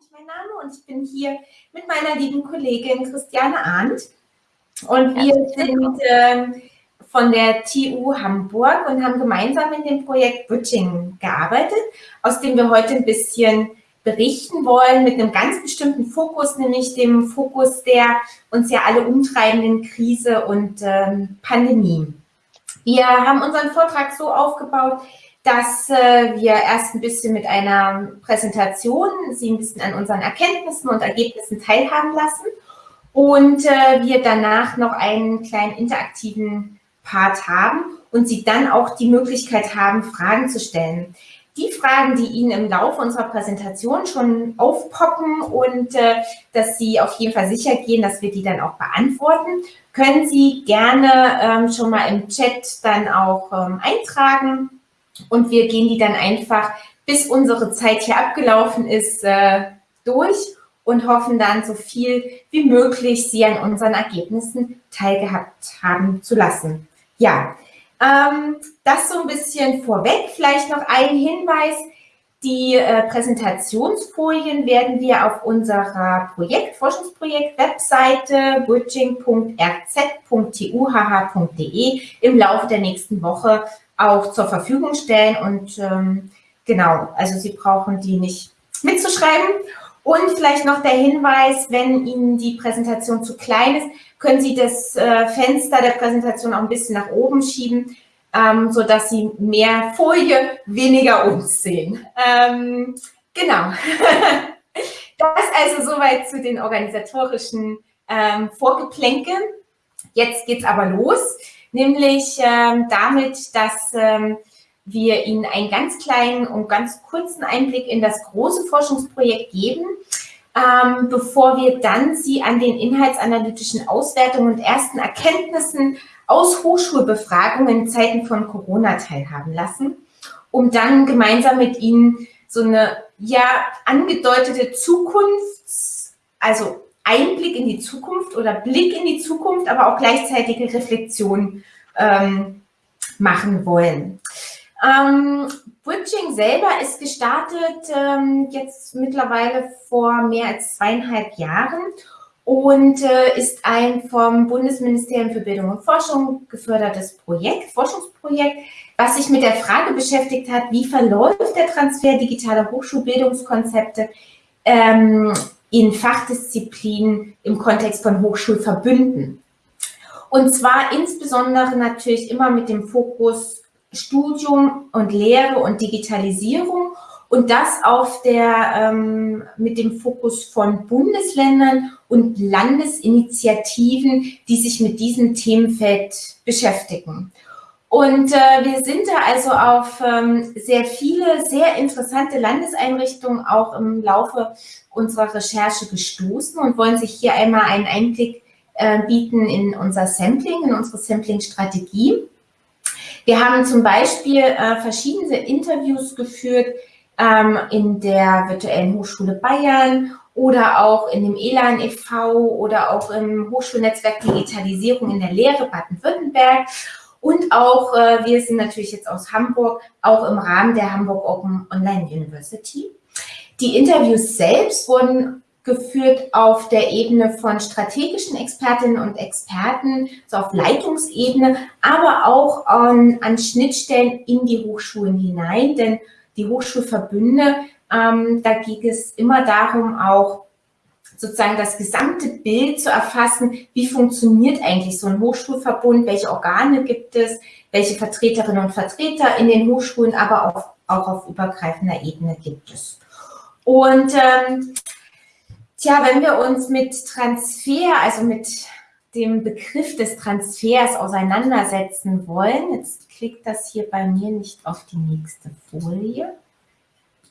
ist mein Name und ich bin hier mit meiner lieben Kollegin Christiane Arndt. Und wir sind äh, von der TU Hamburg und haben gemeinsam in dem Projekt Bridging gearbeitet, aus dem wir heute ein bisschen berichten wollen mit einem ganz bestimmten Fokus, nämlich dem Fokus der uns ja alle umtreibenden Krise und ähm, Pandemie. Wir haben unseren Vortrag so aufgebaut, dass äh, wir erst ein bisschen mit einer Präsentation Sie ein bisschen an unseren Erkenntnissen und Ergebnissen teilhaben lassen und äh, wir danach noch einen kleinen interaktiven Part haben und Sie dann auch die Möglichkeit haben, Fragen zu stellen. Die Fragen, die Ihnen im Laufe unserer Präsentation schon aufpoppen und äh, dass Sie auf jeden Fall sicher gehen, dass wir die dann auch beantworten, können Sie gerne ähm, schon mal im Chat dann auch ähm, eintragen und wir gehen die dann einfach, bis unsere Zeit hier abgelaufen ist, äh, durch und hoffen dann so viel wie möglich Sie an unseren Ergebnissen teilgehabt haben zu lassen. Ja, ähm, das so ein bisschen vorweg. Vielleicht noch ein Hinweis. Die äh, Präsentationsfolien werden wir auf unserer Projekt, Forschungsprojekt-Webseite bridging.rz.tuhh.de im Laufe der nächsten Woche auch zur Verfügung stellen. Und ähm, genau, also Sie brauchen die nicht mitzuschreiben. Und vielleicht noch der Hinweis, wenn Ihnen die Präsentation zu klein ist, können Sie das äh, Fenster der Präsentation auch ein bisschen nach oben schieben, ähm, sodass Sie mehr Folie, weniger uns sehen. Ähm, genau. das also soweit zu den organisatorischen ähm, Vorgeplänken. Jetzt geht es aber los. Nämlich ähm, damit, dass ähm, wir Ihnen einen ganz kleinen und ganz kurzen Einblick in das große Forschungsprojekt geben, ähm, bevor wir dann Sie an den inhaltsanalytischen Auswertungen und ersten Erkenntnissen aus Hochschulbefragungen in Zeiten von Corona teilhaben lassen, um dann gemeinsam mit Ihnen so eine ja angedeutete Zukunfts-, also Einblick in die Zukunft oder Blick in die Zukunft, aber auch gleichzeitige Reflexion ähm, machen wollen. Ähm, Bridging selber ist gestartet ähm, jetzt mittlerweile vor mehr als zweieinhalb Jahren und äh, ist ein vom Bundesministerium für Bildung und Forschung gefördertes Projekt, Forschungsprojekt, was sich mit der Frage beschäftigt hat, wie verläuft der Transfer digitaler Hochschulbildungskonzepte ähm, in Fachdisziplinen im Kontext von Hochschulverbünden. Und zwar insbesondere natürlich immer mit dem Fokus Studium und Lehre und Digitalisierung und das auf der, ähm, mit dem Fokus von Bundesländern und Landesinitiativen, die sich mit diesem Themenfeld beschäftigen. Und äh, wir sind da also auf ähm, sehr viele, sehr interessante Landeseinrichtungen auch im Laufe unserer Recherche gestoßen und wollen sich hier einmal einen Einblick äh, bieten in unser Sampling, in unsere Sampling-Strategie. Wir haben zum Beispiel äh, verschiedene Interviews geführt ähm, in der Virtuellen Hochschule Bayern oder auch in dem ELAN e.V. oder auch im Hochschulnetzwerk Digitalisierung in der Lehre Baden-Württemberg und auch, äh, wir sind natürlich jetzt aus Hamburg, auch im Rahmen der Hamburg Open Online University. Die Interviews selbst wurden geführt auf der Ebene von strategischen Expertinnen und Experten, so auf Leitungsebene, aber auch an, an Schnittstellen in die Hochschulen hinein, denn die Hochschulverbünde, ähm, da ging es immer darum, auch sozusagen das gesamte Bild zu erfassen, wie funktioniert eigentlich so ein Hochschulverbund, welche Organe gibt es, welche Vertreterinnen und Vertreter in den Hochschulen, aber auch, auch auf übergreifender Ebene gibt es. Und ähm, tja, wenn wir uns mit Transfer, also mit dem Begriff des Transfers auseinandersetzen wollen, jetzt klickt das hier bei mir nicht auf die nächste Folie.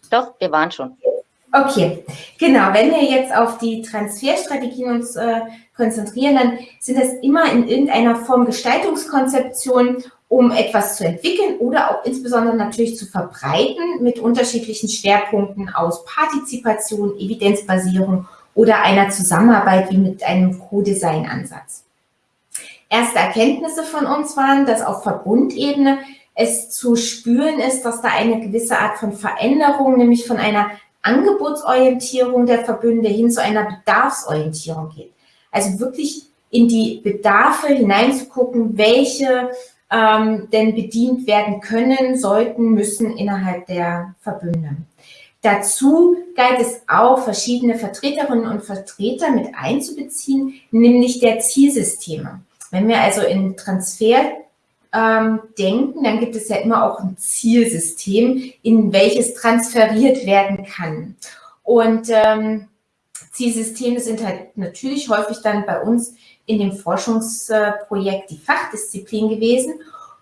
Doch, wir waren schon. Okay, genau. Wenn wir jetzt auf die Transferstrategien uns äh, konzentrieren, dann sind das immer in irgendeiner Form Gestaltungskonzeption, um etwas zu entwickeln oder auch insbesondere natürlich zu verbreiten mit unterschiedlichen Schwerpunkten aus Partizipation, Evidenzbasierung oder einer Zusammenarbeit wie mit einem Co-Design-Ansatz. Erste Erkenntnisse von uns waren, dass auf Verbundebene es zu spüren ist, dass da eine gewisse Art von Veränderung, nämlich von einer Angebotsorientierung der Verbünde hin zu einer Bedarfsorientierung geht. Also wirklich in die Bedarfe hineinzugucken, welche ähm, denn bedient werden können, sollten, müssen innerhalb der Verbünde. Dazu galt es auch, verschiedene Vertreterinnen und Vertreter mit einzubeziehen, nämlich der Zielsysteme. Wenn wir also in Transfer ähm, denken, dann gibt es ja immer auch ein Zielsystem, in welches transferiert werden kann. Und ähm, Zielsysteme sind halt natürlich häufig dann bei uns in dem Forschungsprojekt die Fachdisziplin gewesen.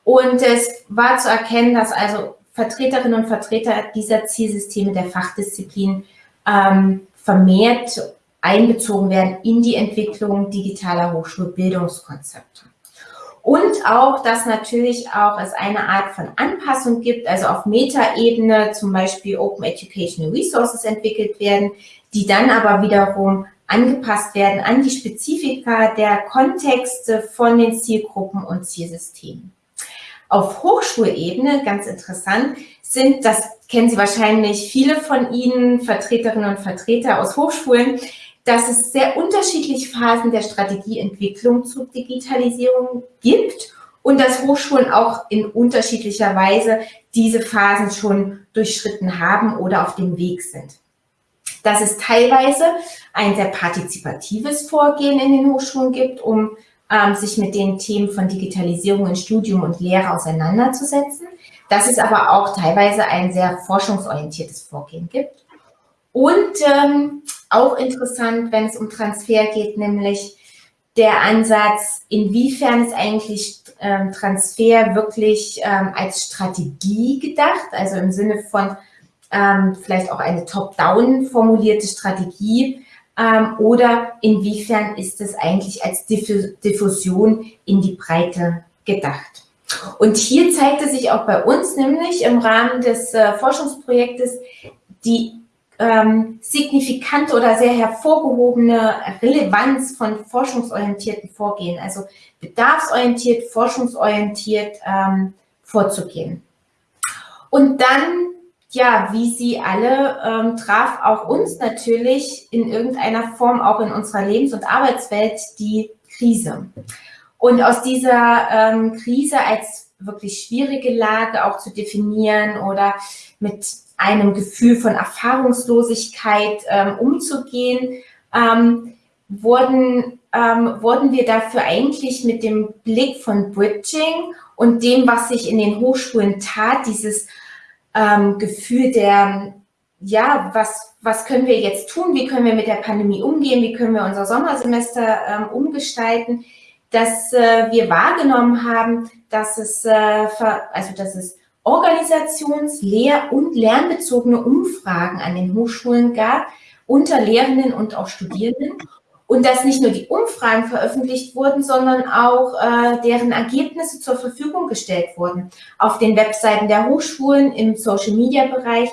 Und es war zu erkennen, dass also Vertreterinnen und Vertreter dieser Zielsysteme der Fachdisziplin ähm, vermehrt einbezogen werden in die Entwicklung digitaler Hochschulbildungskonzepte. Und auch, dass natürlich auch es eine Art von Anpassung gibt, also auf Metaebene zum Beispiel Open Educational Resources entwickelt werden, die dann aber wiederum angepasst werden an die Spezifika der Kontexte von den Zielgruppen und Zielsystemen. Auf Hochschulebene, ganz interessant, sind, das kennen Sie wahrscheinlich viele von Ihnen, Vertreterinnen und Vertreter aus Hochschulen, dass es sehr unterschiedliche Phasen der Strategieentwicklung zur Digitalisierung gibt und dass Hochschulen auch in unterschiedlicher Weise diese Phasen schon durchschritten haben oder auf dem Weg sind. Dass es teilweise ein sehr partizipatives Vorgehen in den Hochschulen gibt, um ähm, sich mit den Themen von Digitalisierung in Studium und Lehre auseinanderzusetzen. Dass es aber auch teilweise ein sehr forschungsorientiertes Vorgehen gibt. Und ähm, auch interessant, wenn es um Transfer geht, nämlich der Ansatz, inwiefern ist eigentlich ähm, Transfer wirklich ähm, als Strategie gedacht, also im Sinne von ähm, vielleicht auch eine top-down formulierte Strategie ähm, oder inwiefern ist es eigentlich als Diffusion in die Breite gedacht. Und hier zeigte sich auch bei uns nämlich im Rahmen des äh, Forschungsprojektes die ähm, signifikante oder sehr hervorgehobene Relevanz von forschungsorientierten Vorgehen, also bedarfsorientiert, forschungsorientiert ähm, vorzugehen. Und dann, ja, wie Sie alle, ähm, traf auch uns natürlich in irgendeiner Form auch in unserer Lebens- und Arbeitswelt die Krise. Und aus dieser ähm, Krise als wirklich schwierige Lage auch zu definieren oder mit einem Gefühl von Erfahrungslosigkeit ähm, umzugehen, ähm, wurden, ähm, wurden wir dafür eigentlich mit dem Blick von Bridging und dem, was sich in den Hochschulen tat, dieses ähm, Gefühl der, ja, was, was können wir jetzt tun, wie können wir mit der Pandemie umgehen, wie können wir unser Sommersemester ähm, umgestalten, dass äh, wir wahrgenommen haben, dass es, äh, also dass es organisations-, lehr- und lernbezogene Umfragen an den Hochschulen gab, unter Lehrenden und auch Studierenden. Und dass nicht nur die Umfragen veröffentlicht wurden, sondern auch äh, deren Ergebnisse zur Verfügung gestellt wurden auf den Webseiten der Hochschulen, im Social-Media-Bereich.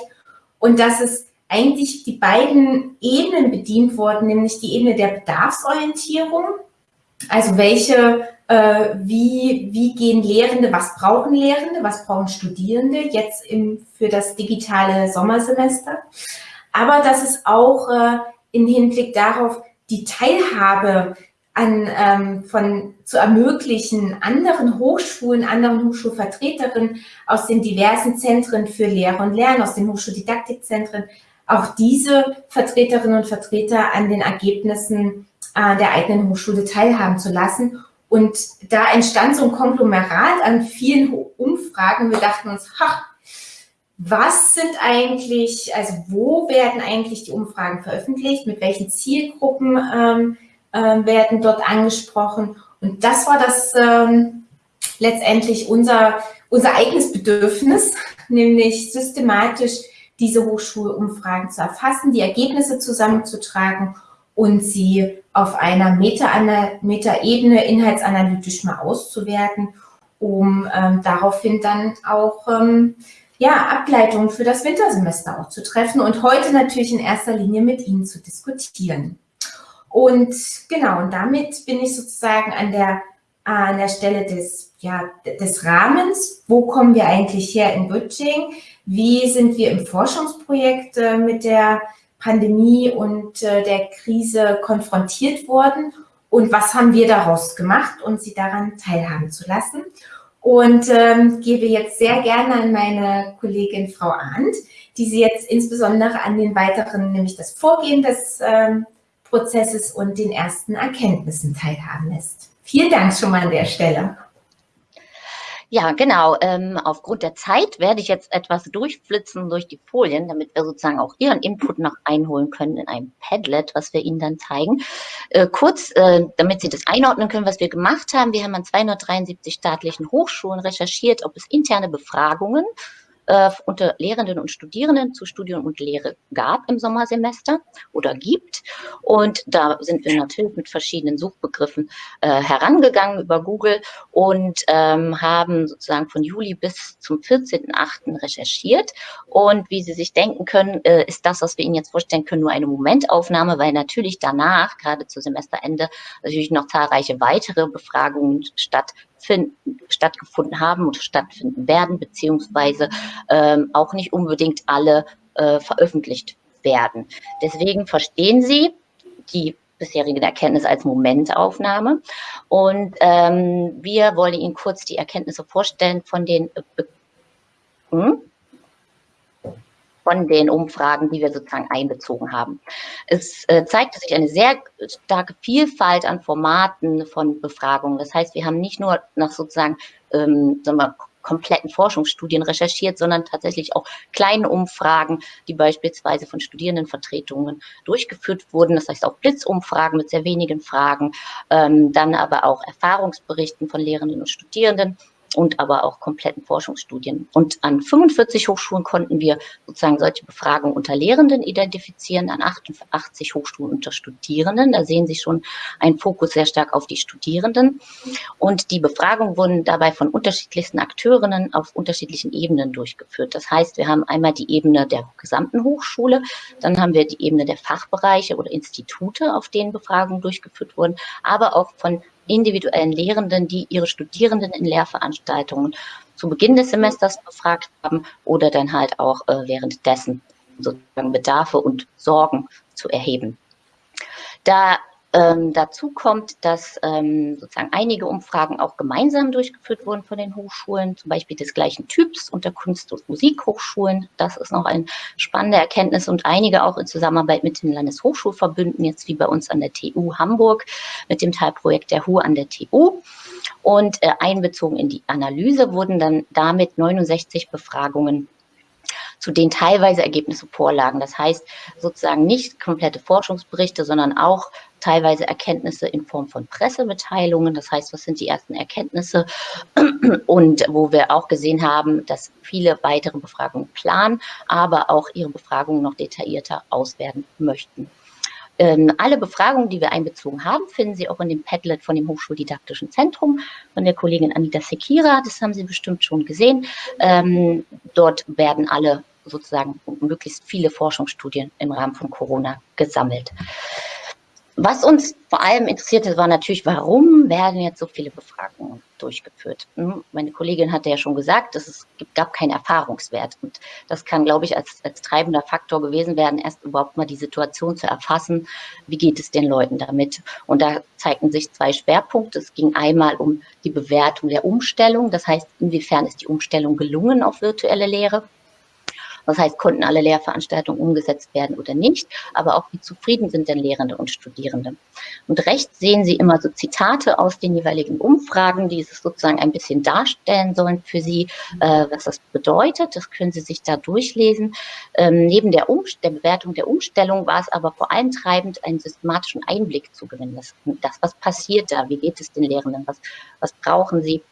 Und dass es eigentlich die beiden Ebenen bedient wurden, nämlich die Ebene der Bedarfsorientierung, also welche wie, wie gehen Lehrende, was brauchen Lehrende, was brauchen Studierende jetzt im, für das digitale Sommersemester. Aber dass es auch äh, im Hinblick darauf die Teilhabe an, ähm, von, zu ermöglichen, anderen Hochschulen, anderen Hochschulvertreterinnen aus den diversen Zentren für Lehre und Lernen, aus den Hochschuldidaktikzentren, auch diese Vertreterinnen und Vertreter an den Ergebnissen äh, der eigenen Hochschule teilhaben zu lassen und da entstand so ein Konglomerat an vielen Umfragen. Wir dachten uns, ha, was sind eigentlich, also wo werden eigentlich die Umfragen veröffentlicht, mit welchen Zielgruppen ähm, äh, werden dort angesprochen. Und das war das ähm, letztendlich unser, unser eigenes Bedürfnis, nämlich systematisch diese Hochschulumfragen zu erfassen, die Ergebnisse zusammenzutragen und sie auf einer Meta-Ebene Meta inhaltsanalytisch mal auszuwerten, um ähm, daraufhin dann auch ähm, ja, Ableitungen für das Wintersemester auch zu treffen und heute natürlich in erster Linie mit Ihnen zu diskutieren. Und genau, und damit bin ich sozusagen an der, an der Stelle des ja, des Rahmens. Wo kommen wir eigentlich her in Bütching? Wie sind wir im Forschungsprojekt äh, mit der Pandemie und äh, der Krise konfrontiert worden? Und was haben wir daraus gemacht, um Sie daran teilhaben zu lassen? Und ähm, gebe jetzt sehr gerne an meine Kollegin Frau Arndt, die Sie jetzt insbesondere an den weiteren, nämlich das Vorgehen des ähm, Prozesses und den ersten Erkenntnissen teilhaben lässt. Vielen Dank schon mal an der Stelle. Ja, genau. Ähm, aufgrund der Zeit werde ich jetzt etwas durchflitzen durch die Folien, damit wir sozusagen auch Ihren Input noch einholen können in einem Padlet, was wir Ihnen dann zeigen. Äh, kurz, äh, damit Sie das einordnen können, was wir gemacht haben. Wir haben an 273 staatlichen Hochschulen recherchiert, ob es interne Befragungen äh, unter Lehrenden und Studierenden zu Studium und Lehre gab im Sommersemester oder gibt. Und da sind wir natürlich mit verschiedenen Suchbegriffen äh, herangegangen über Google und ähm, haben sozusagen von Juli bis zum 14.8. recherchiert. Und wie Sie sich denken können, äh, ist das, was wir Ihnen jetzt vorstellen können, nur eine Momentaufnahme, weil natürlich danach, gerade zu Semesterende, natürlich noch zahlreiche weitere Befragungen statt stattgefunden haben und stattfinden werden, beziehungsweise ähm, auch nicht unbedingt alle äh, veröffentlicht werden. Deswegen verstehen Sie die bisherigen Erkenntnisse als Momentaufnahme. Und ähm, wir wollen Ihnen kurz die Erkenntnisse vorstellen von den äh, hm? Von den Umfragen, die wir sozusagen einbezogen haben. Es äh, zeigt sich eine sehr starke Vielfalt an Formaten von Befragungen. Das heißt, wir haben nicht nur nach sozusagen ähm, sagen wir, kompletten Forschungsstudien recherchiert, sondern tatsächlich auch kleine Umfragen, die beispielsweise von Studierendenvertretungen durchgeführt wurden. Das heißt auch Blitzumfragen mit sehr wenigen Fragen, ähm, dann aber auch Erfahrungsberichten von Lehrenden und Studierenden und aber auch kompletten Forschungsstudien. Und an 45 Hochschulen konnten wir sozusagen solche Befragungen unter Lehrenden identifizieren, an 88 Hochschulen unter Studierenden. Da sehen Sie schon einen Fokus sehr stark auf die Studierenden. Und die Befragungen wurden dabei von unterschiedlichsten Akteurinnen auf unterschiedlichen Ebenen durchgeführt. Das heißt, wir haben einmal die Ebene der gesamten Hochschule, dann haben wir die Ebene der Fachbereiche oder Institute, auf denen Befragungen durchgeführt wurden, aber auch von individuellen Lehrenden, die ihre Studierenden in Lehrveranstaltungen zu Beginn des Semesters befragt haben oder dann halt auch äh, währenddessen sozusagen Bedarfe und Sorgen zu erheben. Da ähm, dazu kommt, dass ähm, sozusagen einige Umfragen auch gemeinsam durchgeführt wurden von den Hochschulen, zum Beispiel des gleichen Typs unter Kunst- und Musikhochschulen. Das ist noch eine spannende Erkenntnis und einige auch in Zusammenarbeit mit den Landeshochschulverbünden, jetzt wie bei uns an der TU Hamburg mit dem Teilprojekt der HU an der TU. Und äh, einbezogen in die Analyse wurden dann damit 69 Befragungen zu denen teilweise Ergebnisse vorlagen. Das heißt sozusagen nicht komplette Forschungsberichte, sondern auch teilweise Erkenntnisse in Form von Pressemitteilungen. Das heißt, was sind die ersten Erkenntnisse? Und wo wir auch gesehen haben, dass viele weitere Befragungen planen, aber auch ihre Befragungen noch detaillierter auswerten möchten. Ähm, alle Befragungen, die wir einbezogen haben, finden Sie auch in dem Padlet von dem Hochschuldidaktischen Zentrum von der Kollegin Anita Sekira. Das haben Sie bestimmt schon gesehen. Ähm, dort werden alle sozusagen möglichst viele Forschungsstudien im Rahmen von Corona gesammelt. Was uns vor allem interessierte, war natürlich, warum werden jetzt so viele Befragungen durchgeführt? Hm, meine Kollegin hatte ja schon gesagt, es gab keinen Erfahrungswert. Und das kann, glaube ich, als, als treibender Faktor gewesen werden, erst überhaupt mal die Situation zu erfassen. Wie geht es den Leuten damit? Und da zeigten sich zwei Schwerpunkte. Es ging einmal um die Bewertung der Umstellung. Das heißt, inwiefern ist die Umstellung gelungen auf virtuelle Lehre? Das heißt, konnten alle Lehrveranstaltungen umgesetzt werden oder nicht, aber auch wie zufrieden sind denn Lehrende und Studierende. Und rechts sehen Sie immer so Zitate aus den jeweiligen Umfragen, die es sozusagen ein bisschen darstellen sollen für Sie, äh, was das bedeutet. Das können Sie sich da durchlesen. Ähm, neben der, der, Bewertung der Umstellung war es aber vor allem treibend, einen systematischen Einblick zu gewinnen. Das, das was passiert da? Wie geht es den Lehrenden? Was, was brauchen sie?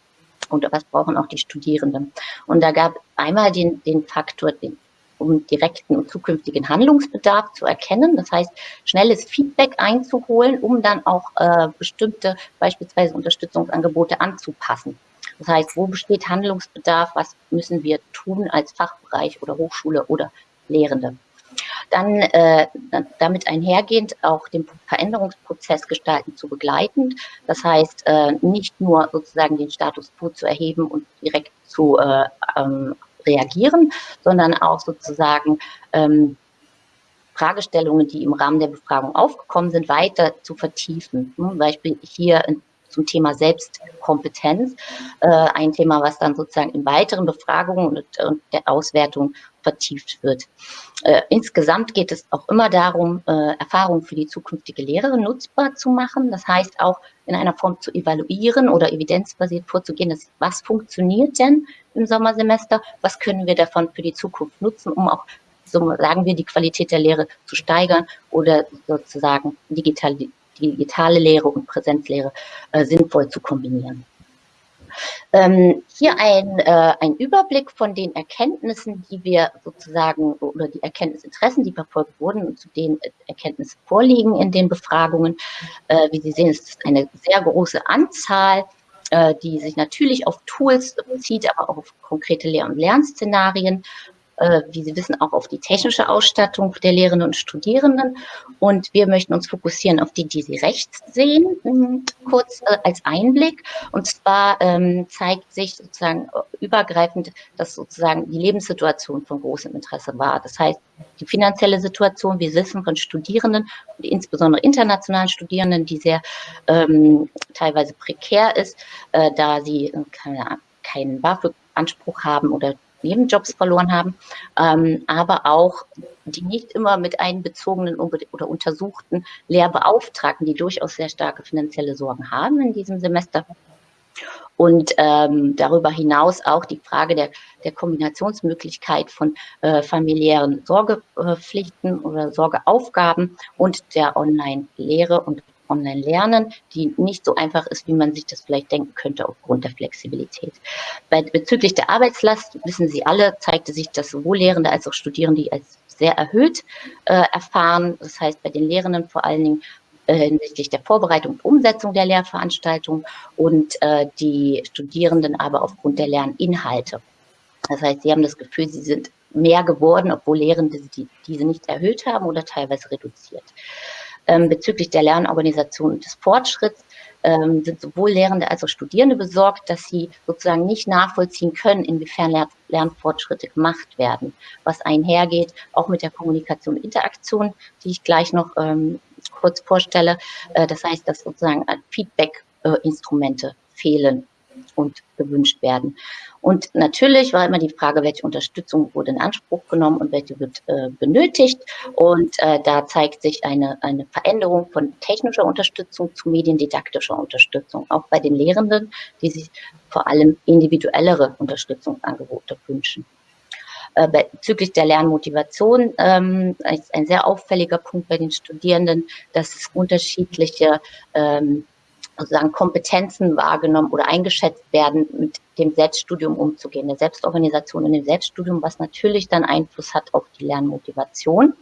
Und was brauchen auch die Studierenden. Und da gab einmal den, den Faktor, den, um direkten und zukünftigen Handlungsbedarf zu erkennen. Das heißt, schnelles Feedback einzuholen, um dann auch äh, bestimmte beispielsweise Unterstützungsangebote anzupassen. Das heißt, wo besteht Handlungsbedarf? Was müssen wir tun als Fachbereich oder Hochschule oder Lehrende? Dann äh, damit einhergehend auch den Veränderungsprozess gestalten zu begleiten. Das heißt, äh, nicht nur sozusagen den Status quo zu erheben und direkt zu äh, ähm, reagieren, sondern auch sozusagen ähm, Fragestellungen, die im Rahmen der Befragung aufgekommen sind, weiter zu vertiefen. Zum Beispiel hier zum Thema Selbstkompetenz, äh, ein Thema, was dann sozusagen in weiteren Befragungen und, und der Auswertung vertieft wird. Äh, insgesamt geht es auch immer darum, äh, Erfahrungen für die zukünftige Lehre nutzbar zu machen. Das heißt auch in einer Form zu evaluieren oder evidenzbasiert vorzugehen, dass, was funktioniert denn im Sommersemester, was können wir davon für die Zukunft nutzen, um auch so sagen wir, die Qualität der Lehre zu steigern oder sozusagen digital, digitale Lehre und Präsenzlehre äh, sinnvoll zu kombinieren. Ähm, hier ein, äh, ein Überblick von den Erkenntnissen, die wir sozusagen, oder die Erkenntnisinteressen, die verfolgt wurden und zu denen Erkenntnisse vorliegen in den Befragungen. Äh, wie Sie sehen, ist es eine sehr große Anzahl, äh, die sich natürlich auf Tools bezieht, aber auch auf konkrete Lehr- und Lernszenarien äh, wie Sie wissen, auch auf die technische Ausstattung der Lehrenden und Studierenden. Und wir möchten uns fokussieren auf die, die Sie rechts sehen, hm, kurz äh, als Einblick. Und zwar ähm, zeigt sich sozusagen äh, übergreifend, dass sozusagen die Lebenssituation von großem Interesse war. Das heißt, die finanzielle Situation, wir wissen von Studierenden insbesondere internationalen Studierenden, die sehr ähm, teilweise prekär ist, äh, da sie äh, keine, keinen BAföG-Anspruch haben oder Nebenjobs verloren haben, ähm, aber auch die nicht immer mit einbezogenen oder untersuchten Lehrbeauftragten, die durchaus sehr starke finanzielle Sorgen haben in diesem Semester. Und ähm, darüber hinaus auch die Frage der, der Kombinationsmöglichkeit von äh, familiären Sorgepflichten oder Sorgeaufgaben und der Online-Lehre und Online-Lernen, die nicht so einfach ist, wie man sich das vielleicht denken könnte aufgrund der Flexibilität. Bei, bezüglich der Arbeitslast, wissen Sie alle, zeigte sich, dass sowohl Lehrende als auch Studierende als sehr erhöht äh, erfahren. Das heißt, bei den Lehrenden vor allen Dingen äh, hinsichtlich der Vorbereitung und Umsetzung der Lehrveranstaltung und äh, die Studierenden aber aufgrund der Lerninhalte. Das heißt, sie haben das Gefühl, sie sind mehr geworden, obwohl Lehrende die, diese nicht erhöht haben oder teilweise reduziert. Ähm, bezüglich der Lernorganisation und des Fortschritts ähm, sind sowohl Lehrende als auch Studierende besorgt, dass sie sozusagen nicht nachvollziehen können, inwiefern Lern Lernfortschritte gemacht werden, was einhergeht, auch mit der Kommunikation und Interaktion, die ich gleich noch ähm, kurz vorstelle. Äh, das heißt, dass sozusagen Feedback-Instrumente äh, fehlen und gewünscht werden. Und natürlich war immer die Frage, welche Unterstützung wurde in Anspruch genommen und welche wird äh, benötigt. Und äh, da zeigt sich eine, eine Veränderung von technischer Unterstützung zu mediendidaktischer Unterstützung, auch bei den Lehrenden, die sich vor allem individuellere Unterstützungsangebote wünschen. Äh, bezüglich der Lernmotivation ähm, ist ein sehr auffälliger Punkt bei den Studierenden, dass es unterschiedliche ähm, sozusagen Kompetenzen wahrgenommen oder eingeschätzt werden, mit dem Selbststudium umzugehen, der Selbstorganisation in dem Selbststudium, was natürlich dann Einfluss hat auf die Lernmotivation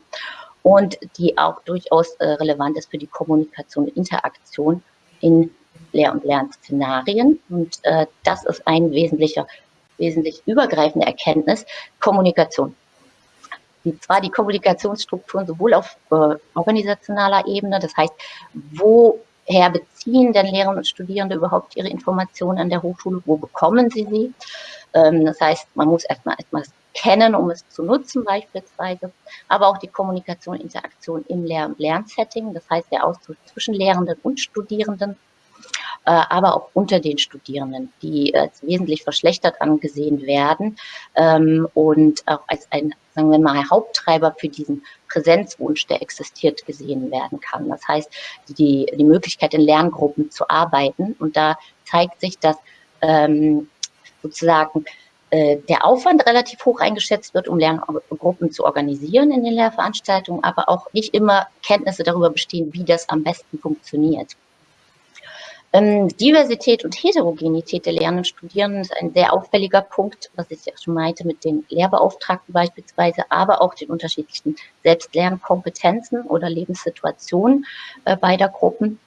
und die auch durchaus äh, relevant ist für die Kommunikation und Interaktion in Lehr- und Lernszenarien. Und äh, das ist ein wesentlicher, wesentlich übergreifende Erkenntnis, Kommunikation. Und zwar die Kommunikationsstrukturen sowohl auf äh, organisationaler Ebene, das heißt, wo woher beziehen denn Lehrende und Studierende überhaupt ihre Informationen an der Hochschule? Wo bekommen sie sie? Ähm, das heißt, man muss erstmal etwas kennen, um es zu nutzen beispielsweise, aber auch die Kommunikation, Interaktion im Lehr- und Lernsetting, das heißt der Austausch zwischen Lehrenden und Studierenden, äh, aber auch unter den Studierenden, die als wesentlich verschlechtert angesehen werden ähm, und auch als ein, sagen wir mal, Haupttreiber für diesen Präsenzwunsch, der existiert, gesehen werden kann. Das heißt, die, die Möglichkeit in Lerngruppen zu arbeiten. Und da zeigt sich, dass ähm, sozusagen äh, der Aufwand relativ hoch eingeschätzt wird, um Lerngruppen zu organisieren in den Lehrveranstaltungen, aber auch nicht immer Kenntnisse darüber bestehen, wie das am besten funktioniert. Ähm, Diversität und Heterogenität der Lernenden und Studierenden ist ein sehr auffälliger Punkt, was ich ja schon meinte mit den Lehrbeauftragten beispielsweise, aber auch den unterschiedlichen Selbstlernkompetenzen oder Lebenssituationen äh, beider Gruppen.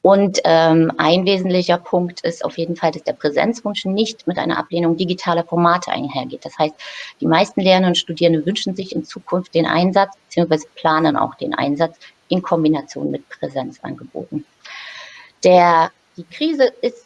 Und ähm, ein wesentlicher Punkt ist auf jeden Fall, dass der Präsenzwunsch nicht mit einer Ablehnung digitaler Formate einhergeht. Das heißt, die meisten Lernenden und Studierende wünschen sich in Zukunft den Einsatz bzw. planen auch den Einsatz in Kombination mit Präsenzangeboten. Der, die Krise ist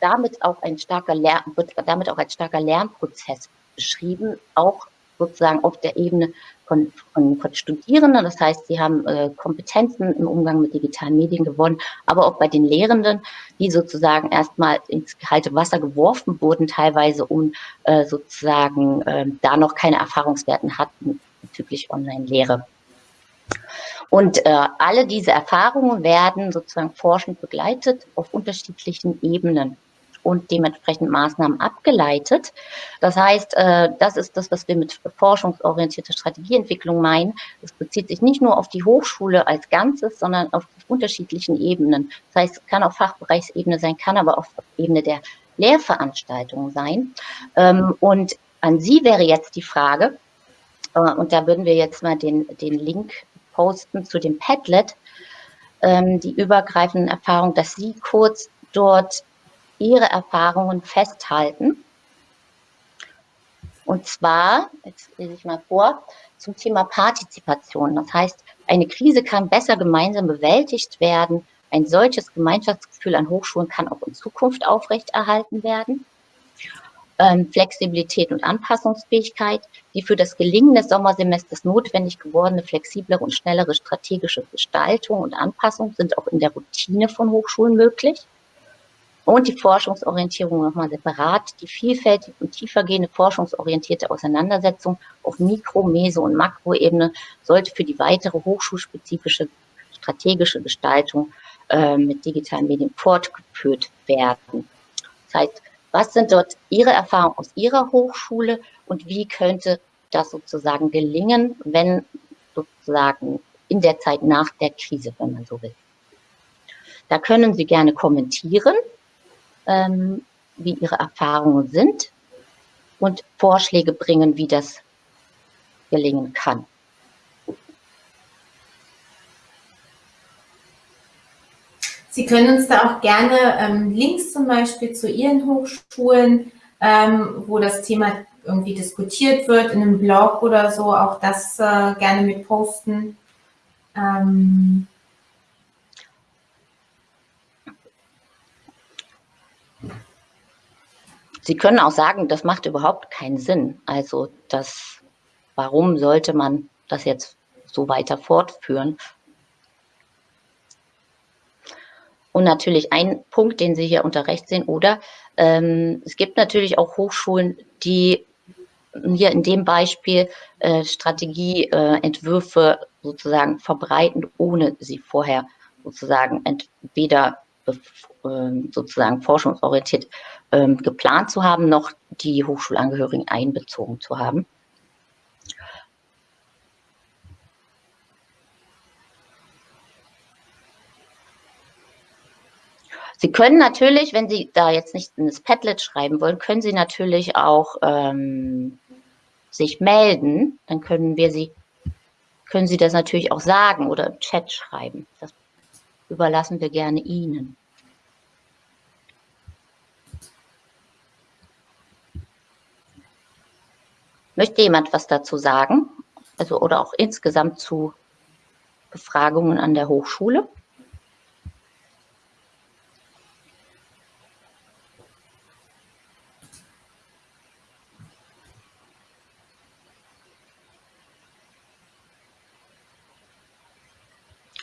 damit auch ein starker Lern, wird damit auch als starker Lernprozess beschrieben, auch sozusagen auf der Ebene von, von, von Studierenden. Das heißt, sie haben äh, Kompetenzen im Umgang mit digitalen Medien gewonnen, aber auch bei den Lehrenden, die sozusagen erstmal ins kalte Wasser geworfen wurden, teilweise um äh, sozusagen äh, da noch keine Erfahrungswerten hatten bezüglich Online-Lehre. Und äh, alle diese Erfahrungen werden sozusagen forschend begleitet auf unterschiedlichen Ebenen und dementsprechend Maßnahmen abgeleitet. Das heißt, äh, das ist das, was wir mit forschungsorientierter Strategieentwicklung meinen. Es bezieht sich nicht nur auf die Hochschule als Ganzes, sondern auf unterschiedlichen Ebenen. Das heißt, es kann auf Fachbereichsebene sein, kann aber auf Ebene der Lehrveranstaltungen sein. Ähm, und an Sie wäre jetzt die Frage, äh, und da würden wir jetzt mal den, den Link posten zu dem Padlet, ähm, die übergreifenden Erfahrungen, dass Sie kurz dort ihre Erfahrungen festhalten. Und zwar, jetzt lese ich mal vor, zum Thema Partizipation. Das heißt, eine Krise kann besser gemeinsam bewältigt werden. Ein solches Gemeinschaftsgefühl an Hochschulen kann auch in Zukunft aufrechterhalten werden. Ähm, Flexibilität und Anpassungsfähigkeit, die für das Gelingen des Sommersemesters notwendig gewordene flexiblere und schnellere strategische Gestaltung und Anpassung sind auch in der Routine von Hochschulen möglich und die Forschungsorientierung nochmal separat, die vielfältig und tiefergehende forschungsorientierte Auseinandersetzung auf Mikro-, Meso- und Makroebene sollte für die weitere hochschulspezifische strategische Gestaltung äh, mit digitalen Medien fortgeführt werden. Das heißt, was sind dort Ihre Erfahrungen aus Ihrer Hochschule und wie könnte das sozusagen gelingen, wenn sozusagen in der Zeit nach der Krise, wenn man so will. Da können Sie gerne kommentieren ähm, wie ihre Erfahrungen sind und Vorschläge bringen, wie das gelingen kann. Sie können uns da auch gerne ähm, Links zum Beispiel zu Ihren Hochschulen, ähm, wo das Thema irgendwie diskutiert wird, in einem Blog oder so, auch das äh, gerne mit posten. Ähm, Sie können auch sagen, das macht überhaupt keinen Sinn. Also das, warum sollte man das jetzt so weiter fortführen? Und natürlich ein Punkt, den Sie hier unter Recht sehen, oder ähm, es gibt natürlich auch Hochschulen, die hier in dem Beispiel äh, Strategieentwürfe äh, sozusagen verbreiten, ohne sie vorher sozusagen entweder ähm, sozusagen forschungsorientiert ähm, geplant zu haben, noch die Hochschulangehörigen einbezogen zu haben. Sie können natürlich, wenn Sie da jetzt nicht in das Padlet schreiben wollen, können Sie natürlich auch ähm, sich melden. Dann können wir Sie, können Sie das natürlich auch sagen oder im Chat schreiben. Das überlassen wir gerne Ihnen. Möchte jemand was dazu sagen? Also oder auch insgesamt zu Befragungen an der Hochschule?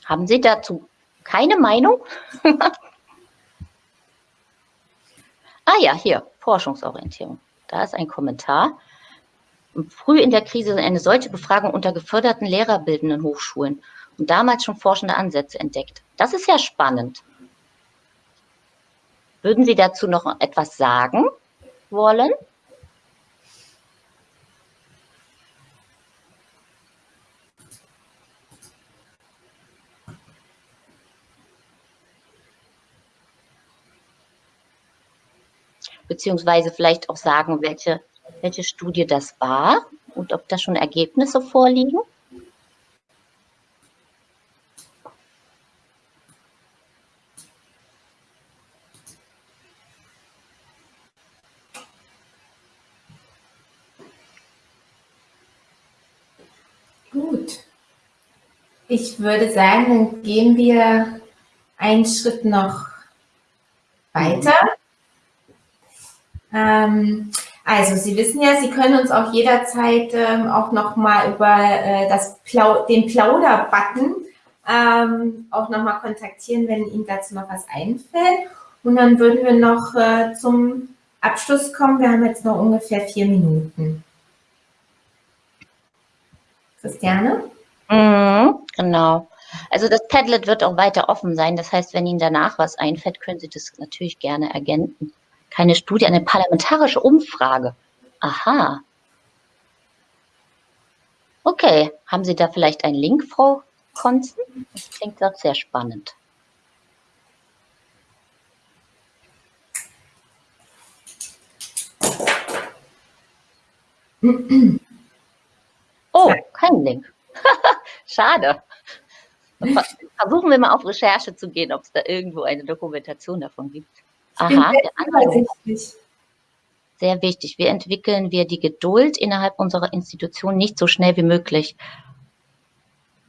Haben Sie dazu keine Meinung? ah ja, hier, Forschungsorientierung. Da ist ein Kommentar früh in der Krise eine solche Befragung unter geförderten lehrerbildenden Hochschulen und damals schon forschende Ansätze entdeckt. Das ist ja spannend. Würden Sie dazu noch etwas sagen wollen? beziehungsweise vielleicht auch sagen, welche, welche Studie das war und ob da schon Ergebnisse vorliegen? Gut. Ich würde sagen, dann gehen wir einen Schritt noch weiter ähm, also Sie wissen ja, Sie können uns auch jederzeit ähm, auch nochmal über äh, das Plau den Plauder-Button ähm, auch nochmal kontaktieren, wenn Ihnen dazu noch was einfällt. Und dann würden wir noch äh, zum Abschluss kommen. Wir haben jetzt noch ungefähr vier Minuten. Christiane? Mhm, genau. Also das Padlet wird auch weiter offen sein. Das heißt, wenn Ihnen danach was einfällt, können Sie das natürlich gerne ergänzen. Keine Studie, eine parlamentarische Umfrage. Aha. Okay, haben Sie da vielleicht einen Link, Frau Konzen? Das klingt doch sehr spannend. Oh, kein Link. Schade. Versuchen wir mal auf Recherche zu gehen, ob es da irgendwo eine Dokumentation davon gibt. Aha, der. Sehr wichtig. Wie entwickeln wir die Geduld innerhalb unserer Institution nicht so schnell wie möglich?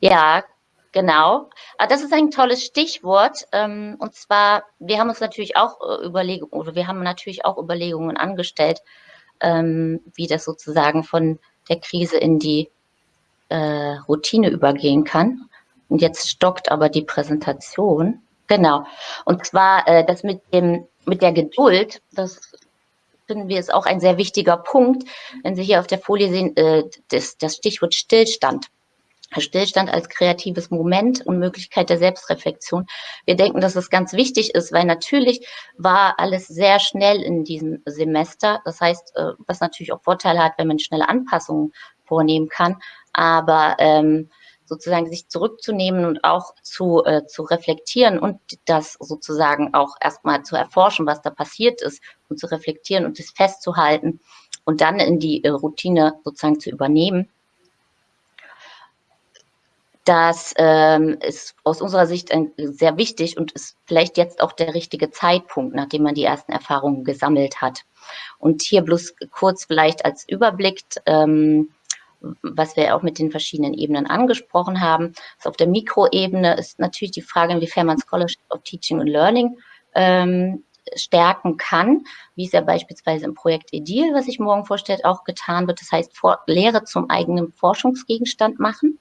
Ja, genau. Ah, das ist ein tolles Stichwort. Ähm, und zwar, wir haben uns natürlich auch äh, Überlegungen, oder wir haben natürlich auch Überlegungen angestellt, ähm, wie das sozusagen von der Krise in die äh, Routine übergehen kann. Und jetzt stockt aber die Präsentation. Genau. Und zwar äh, das mit dem mit der Geduld, das finden wir ist auch ein sehr wichtiger Punkt. Wenn Sie hier auf der Folie sehen, äh, das, das Stichwort Stillstand. Stillstand als kreatives Moment und Möglichkeit der Selbstreflexion. Wir denken, dass es ganz wichtig ist, weil natürlich war alles sehr schnell in diesem Semester. Das heißt, äh, was natürlich auch Vorteile hat, wenn man schnelle Anpassungen vornehmen kann. Aber ähm, sozusagen sich zurückzunehmen und auch zu, äh, zu reflektieren und das sozusagen auch erstmal zu erforschen, was da passiert ist und zu reflektieren und das festzuhalten und dann in die äh, Routine sozusagen zu übernehmen. Das ähm, ist aus unserer Sicht ein, sehr wichtig und ist vielleicht jetzt auch der richtige Zeitpunkt, nachdem man die ersten Erfahrungen gesammelt hat. Und hier bloß kurz vielleicht als Überblick, ähm, was wir auch mit den verschiedenen Ebenen angesprochen haben. Also auf der Mikroebene ist natürlich die Frage, inwiefern man Scholarship of Teaching and Learning ähm, stärken kann, wie es ja beispielsweise im Projekt EDIL, was ich morgen vorstellt, auch getan wird. Das heißt, vor, Lehre zum eigenen Forschungsgegenstand machen.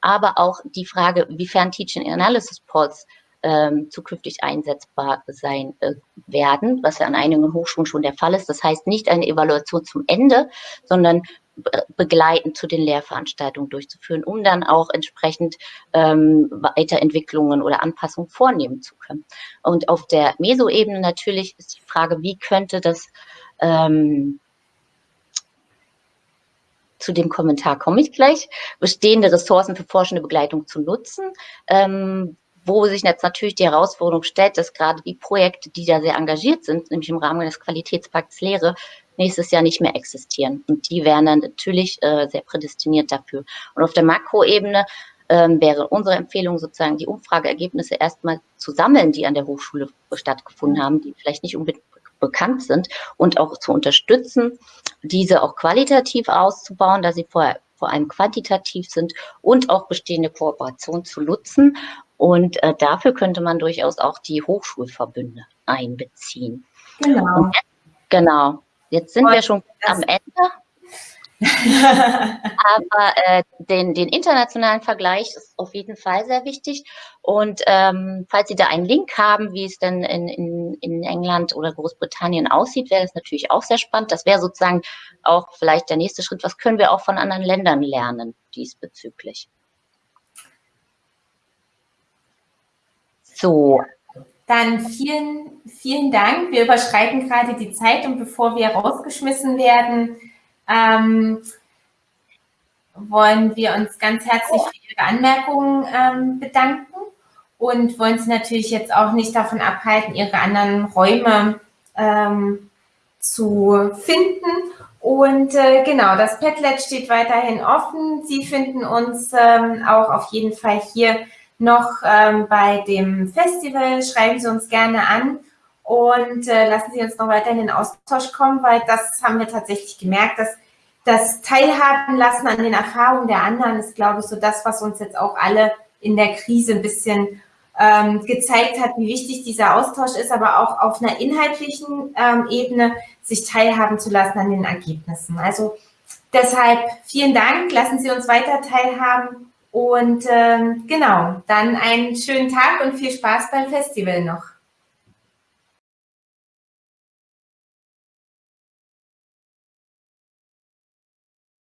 Aber auch die Frage, wiefern Teaching Analysis Polls ähm, zukünftig einsetzbar sein äh, werden, was ja an einigen Hochschulen schon der Fall ist. Das heißt nicht eine Evaluation zum Ende, sondern begleitend zu den Lehrveranstaltungen durchzuführen, um dann auch entsprechend ähm, Weiterentwicklungen oder Anpassungen vornehmen zu können. Und auf der Meso-Ebene natürlich ist die Frage, wie könnte das ähm, zu dem Kommentar komme ich gleich, bestehende Ressourcen für forschende Begleitung zu nutzen. Ähm, wo sich jetzt natürlich die Herausforderung stellt, dass gerade die Projekte, die da sehr engagiert sind, nämlich im Rahmen des Qualitätspakts Lehre, nächstes Jahr nicht mehr existieren. Und die wären dann natürlich äh, sehr prädestiniert dafür. Und auf der Makroebene ähm, wäre unsere Empfehlung sozusagen, die Umfrageergebnisse erstmal zu sammeln, die an der Hochschule stattgefunden haben, die vielleicht nicht unbedingt bekannt sind und auch zu unterstützen, diese auch qualitativ auszubauen, da sie vorher vor allem quantitativ sind und auch bestehende Kooperationen zu nutzen. Und äh, dafür könnte man durchaus auch die Hochschulverbünde einbeziehen. Genau. Jetzt, genau. Jetzt sind wir schon am Ende. Aber äh, den, den internationalen Vergleich ist auf jeden Fall sehr wichtig. Und ähm, falls Sie da einen Link haben, wie es denn in, in, in England oder Großbritannien aussieht, wäre das natürlich auch sehr spannend. Das wäre sozusagen auch vielleicht der nächste Schritt. Was können wir auch von anderen Ländern lernen diesbezüglich? So, dann vielen, vielen Dank. Wir überschreiten gerade die Zeit und bevor wir rausgeschmissen werden, ähm, wollen wir uns ganz herzlich für Ihre Anmerkungen ähm, bedanken und wollen Sie natürlich jetzt auch nicht davon abhalten, Ihre anderen Räume ähm, zu finden. Und äh, genau, das Padlet steht weiterhin offen. Sie finden uns ähm, auch auf jeden Fall hier noch ähm, bei dem Festival. Schreiben Sie uns gerne an und äh, lassen Sie uns noch weiter in den Austausch kommen, weil das haben wir tatsächlich gemerkt, dass das Teilhaben lassen an den Erfahrungen der anderen ist, glaube ich, so das, was uns jetzt auch alle in der Krise ein bisschen ähm, gezeigt hat, wie wichtig dieser Austausch ist, aber auch auf einer inhaltlichen ähm, Ebene sich teilhaben zu lassen an den Ergebnissen. Also deshalb vielen Dank, lassen Sie uns weiter teilhaben und ähm, genau, dann einen schönen Tag und viel Spaß beim Festival noch.